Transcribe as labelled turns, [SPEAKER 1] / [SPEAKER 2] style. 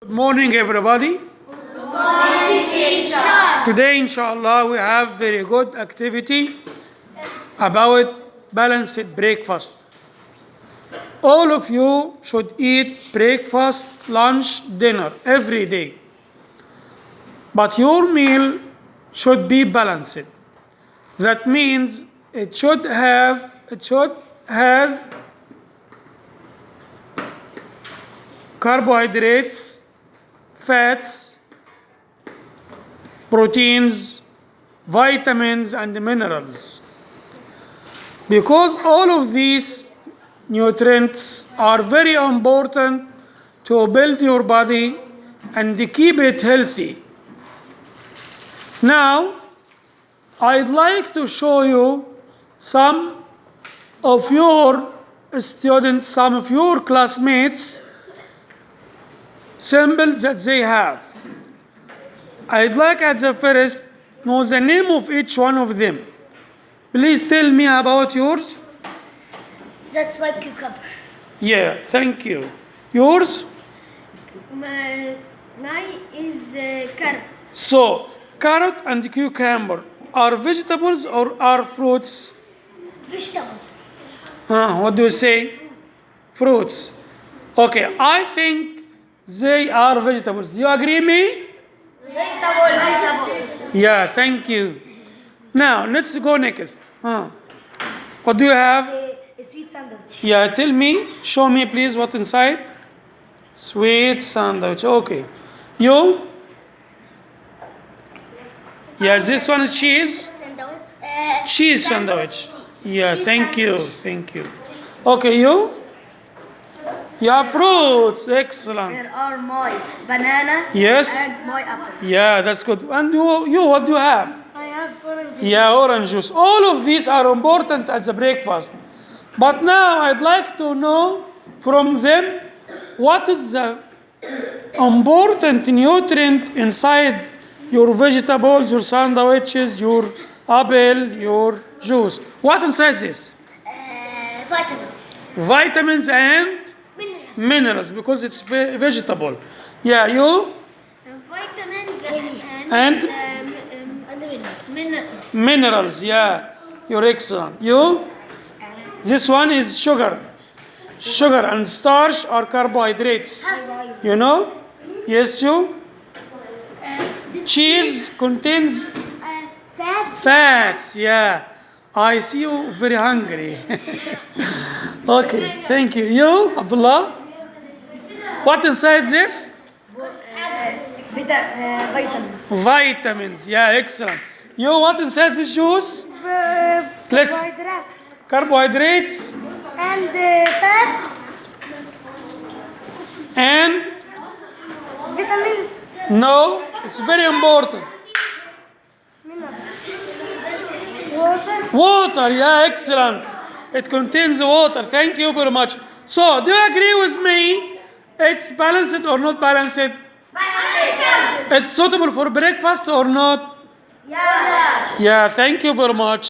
[SPEAKER 1] Good morning, everybody. Today, inshallah, we have very good activity about balanced breakfast. All of you should eat breakfast, lunch, dinner every day. But your meal should be balanced. That means it should have it should has carbohydrates, fats, proteins, vitamins, and minerals. Because all of these nutrients are very important to build your body and keep it healthy. Now, I'd like to show you some of your students, some of your classmates symbols that they have. I'd like at the first know the name of each one of them. Please tell me about yours.
[SPEAKER 2] That's my cucumber.
[SPEAKER 1] Yeah, thank you. Yours?
[SPEAKER 2] My nine is uh, carrot.
[SPEAKER 1] So, carrot and cucumber are vegetables or are fruits?
[SPEAKER 2] Vegetables.
[SPEAKER 1] Huh, what do you say? Fruits. Okay, I think they are vegetables. Do you agree me?
[SPEAKER 2] Vegetables.
[SPEAKER 1] Yeah, thank you. Now, let's go next. Huh. What do you have?
[SPEAKER 2] A sweet sandwich.
[SPEAKER 1] Yeah, tell me, show me please what inside. Sweet sandwich. Okay. You? Yeah, this one is cheese.
[SPEAKER 2] Sandwich. Uh,
[SPEAKER 1] Cheese sandwich. Yeah, thank you. Thank you. Okay, you? Yeah, fruits. Excellent.
[SPEAKER 2] There are my banana
[SPEAKER 1] Yes.
[SPEAKER 2] and my apple.
[SPEAKER 1] Yeah, that's good. And you, you what do you have?
[SPEAKER 2] I have orange. juice.
[SPEAKER 1] Yeah, orange juice. All of these are important as a breakfast. But now I'd like to know from them what is the important nutrient inside your vegetables, your sandwiches, your apple, your juice. What inside this?
[SPEAKER 2] Uh, vitamins.
[SPEAKER 1] Vitamins and
[SPEAKER 2] Minerals.
[SPEAKER 1] minerals because it's ve- vegetable. Yeah, you
[SPEAKER 2] vitamins
[SPEAKER 1] And?
[SPEAKER 2] and, um, um, and minerals.
[SPEAKER 1] minerals. Yeah, you're excellent. You this one is sugar. Sugar and starch are carbohydrates. You know? Yes, you. Uh, Cheese contains uh,
[SPEAKER 2] fat.
[SPEAKER 1] fats. Yeah. I see you very hungry. okay, thank you. You, Abdullah? What inside this?
[SPEAKER 2] vitamins.
[SPEAKER 1] Vitamins. Yeah, excellent. You, know what inside this juice? Let's-
[SPEAKER 2] Carbohydrate.
[SPEAKER 1] Carbohydrates
[SPEAKER 2] And uh, fat.
[SPEAKER 1] and
[SPEAKER 2] Vitamins.
[SPEAKER 1] no, it's very important.
[SPEAKER 2] Water.
[SPEAKER 1] Water, yeah, excellent. It contains water. Thank you very much. So, do you agree with me? It's balanced or not balanced? Balanced. It's suitable for breakfast or not?
[SPEAKER 2] Yeah.
[SPEAKER 1] Yeah, thank you very much.